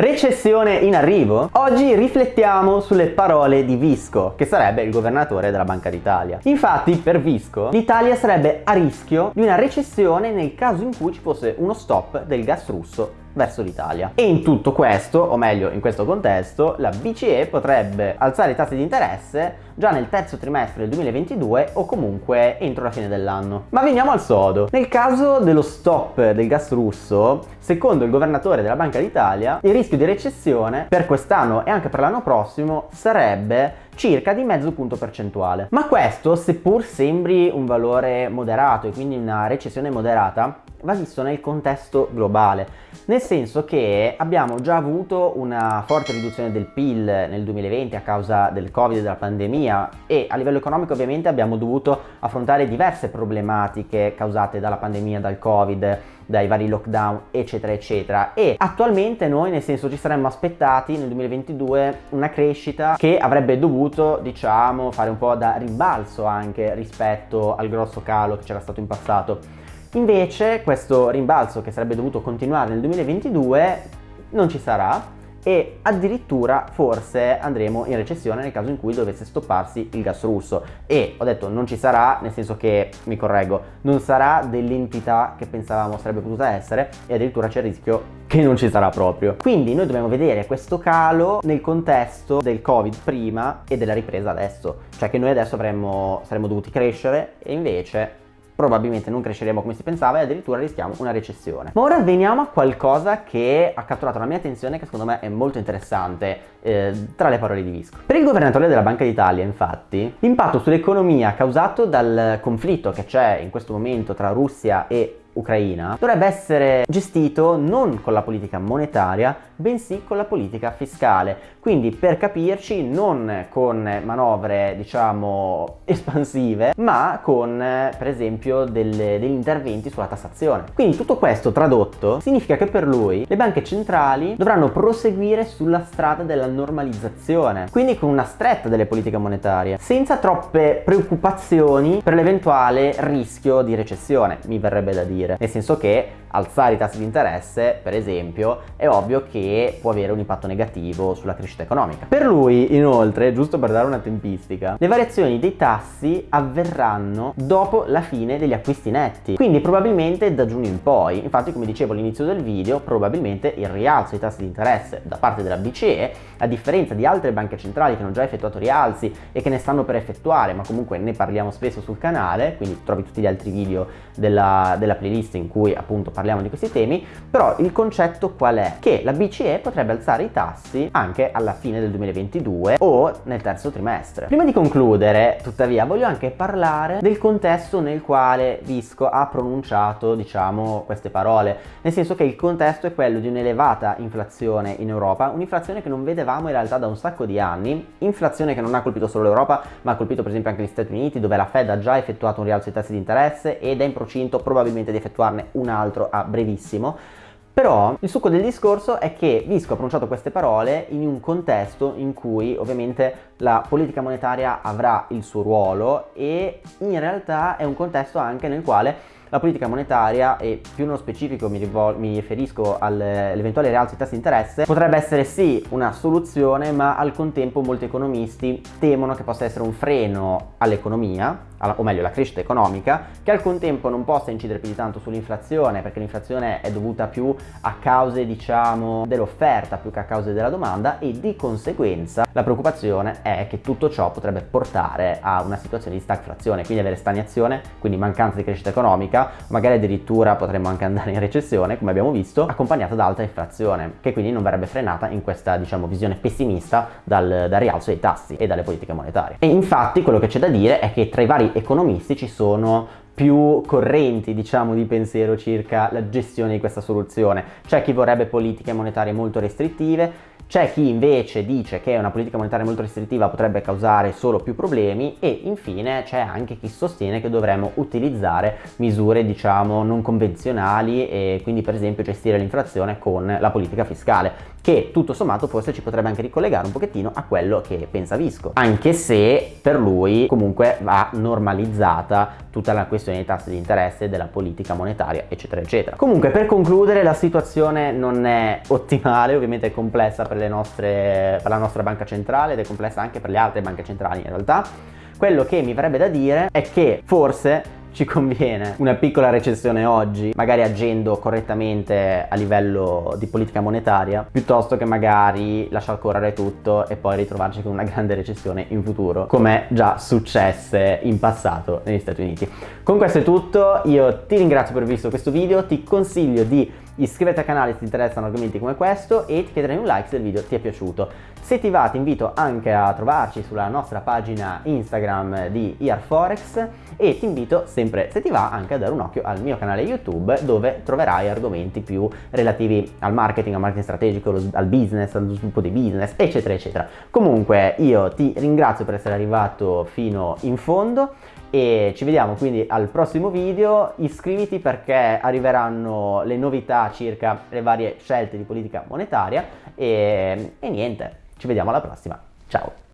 Recessione in arrivo? Oggi riflettiamo sulle parole di Visco, che sarebbe il governatore della Banca d'Italia. Infatti, per Visco, l'Italia sarebbe a rischio di una recessione nel caso in cui ci fosse uno stop del gas russo verso l'Italia. E in tutto questo, o meglio in questo contesto, la BCE potrebbe alzare i tassi di interesse già nel terzo trimestre del 2022 o comunque entro la fine dell'anno. Ma veniamo al sodo. Nel caso dello stop del gas russo, secondo il governatore della Banca d'Italia, il rischio di recessione per quest'anno e anche per l'anno prossimo sarebbe circa di mezzo punto percentuale. Ma questo, seppur sembri un valore moderato e quindi una recessione moderata, va visto nel contesto globale, nel senso che abbiamo già avuto una forte riduzione del PIL nel 2020 a causa del Covid e della pandemia e a livello economico ovviamente abbiamo dovuto affrontare diverse problematiche causate dalla pandemia, dal Covid, dai vari lockdown eccetera eccetera. E attualmente noi nel senso ci saremmo aspettati nel 2022 una crescita che avrebbe dovuto diciamo fare un po' da rimbalzo anche rispetto al grosso calo che c'era stato in passato Invece questo rimbalzo che sarebbe dovuto continuare nel 2022 non ci sarà e addirittura forse andremo in recessione nel caso in cui dovesse stopparsi il gas russo. E ho detto non ci sarà nel senso che mi correggo non sarà dell'entità che pensavamo sarebbe potuta essere e addirittura c'è il rischio che non ci sarà proprio. Quindi noi dobbiamo vedere questo calo nel contesto del covid prima e della ripresa adesso. Cioè che noi adesso avremmo, saremmo dovuti crescere e invece probabilmente non cresceremo come si pensava e addirittura rischiamo una recessione. Ma ora veniamo a qualcosa che ha catturato la mia attenzione che secondo me è molto interessante eh, tra le parole di Visco. Per il governatore della Banca d'Italia infatti l'impatto sull'economia causato dal conflitto che c'è in questo momento tra Russia e Ucraina dovrebbe essere gestito non con la politica monetaria bensì con la politica fiscale. Quindi per capirci non con manovre diciamo espansive ma con per esempio delle, degli interventi sulla tassazione. Quindi tutto questo tradotto significa che per lui le banche centrali dovranno proseguire sulla strada della normalizzazione quindi con una stretta delle politiche monetarie senza troppe preoccupazioni per l'eventuale rischio di recessione mi verrebbe da dire. Nel senso che alzare i tassi di interesse, per esempio, è ovvio che può avere un impatto negativo sulla crescita economica. Per lui, inoltre, giusto per dare una tempistica, le variazioni dei tassi avverranno dopo la fine degli acquisti netti, quindi probabilmente da giugno in poi. Infatti, come dicevo all'inizio del video, probabilmente il rialzo dei tassi di interesse da parte della BCE, a differenza di altre banche centrali che hanno già effettuato rialzi e che ne stanno per effettuare, ma comunque ne parliamo spesso sul canale, quindi trovi tutti gli altri video della, della playlist in cui appunto parliamo di questi temi, però il concetto qual è? Che la BCE potrebbe alzare i tassi anche alla fine del 2022 o nel terzo trimestre. Prima di concludere, tuttavia, voglio anche parlare del contesto nel quale Visco ha pronunciato, diciamo, queste parole, nel senso che il contesto è quello di un'elevata inflazione in Europa, un'inflazione che non vedevamo in realtà da un sacco di anni, inflazione che non ha colpito solo l'Europa, ma ha colpito per esempio anche gli Stati Uniti, dove la Fed ha già effettuato un rialzo dei tassi di interesse ed è in procinto probabilmente di effettuarne un altro a brevissimo però il succo del discorso è che Visco ha pronunciato queste parole in un contesto in cui ovviamente la politica monetaria avrà il suo ruolo e in realtà è un contesto anche nel quale la politica monetaria e più nello specifico mi, mi riferisco all'eventuale rialzo di tassi di interesse potrebbe essere sì una soluzione ma al contempo molti economisti temono che possa essere un freno all'economia o meglio la crescita economica che al contempo non possa incidere più di tanto sull'inflazione perché l'inflazione è dovuta più a cause diciamo dell'offerta più che a cause della domanda e di conseguenza la preoccupazione è che tutto ciò potrebbe portare a una situazione di stagflazione quindi avere stagnazione quindi mancanza di crescita economica magari addirittura potremmo anche andare in recessione come abbiamo visto accompagnata da alta inflazione che quindi non verrebbe frenata in questa diciamo visione pessimista dal, dal rialzo dei tassi e dalle politiche monetarie. E infatti quello che c'è da dire è che tra i vari economisti ci sono più correnti diciamo di pensiero circa la gestione di questa soluzione. C'è chi vorrebbe politiche monetarie molto restrittive c'è chi invece dice che una politica monetaria molto restrittiva potrebbe causare solo più problemi e infine c'è anche chi sostiene che dovremmo utilizzare misure diciamo non convenzionali e quindi per esempio gestire l'inflazione con la politica fiscale che tutto sommato forse ci potrebbe anche ricollegare un pochettino a quello che pensa Visco. Anche se per lui comunque va normalizzata tutta la questione dei tassi di interesse della politica monetaria eccetera eccetera. Comunque per concludere la situazione non è ottimale ovviamente è complessa per, nostre, per la nostra banca centrale ed è complessa anche per le altre banche centrali in realtà quello che mi verrebbe da dire è che forse ci conviene una piccola recessione oggi, magari agendo correttamente a livello di politica monetaria, piuttosto che magari lasciar correre tutto e poi ritrovarci con una grande recessione in futuro, come già successe in passato negli Stati Uniti. Con questo è tutto, io ti ringrazio per aver visto questo video, ti consiglio di iscriverti al canale se ti interessano argomenti come questo e ti chiederei un like se il video ti è piaciuto. Se ti va ti invito anche a trovarci sulla nostra pagina Instagram di IarForex e ti invito sempre se ti va anche a dare un occhio al mio canale YouTube dove troverai argomenti più relativi al marketing, al marketing strategico, al business, allo sviluppo di business eccetera eccetera. Comunque io ti ringrazio per essere arrivato fino in fondo e ci vediamo quindi al prossimo video. Iscriviti perché arriveranno le novità circa le varie scelte di politica monetaria. E, e niente ci vediamo alla prossima. Ciao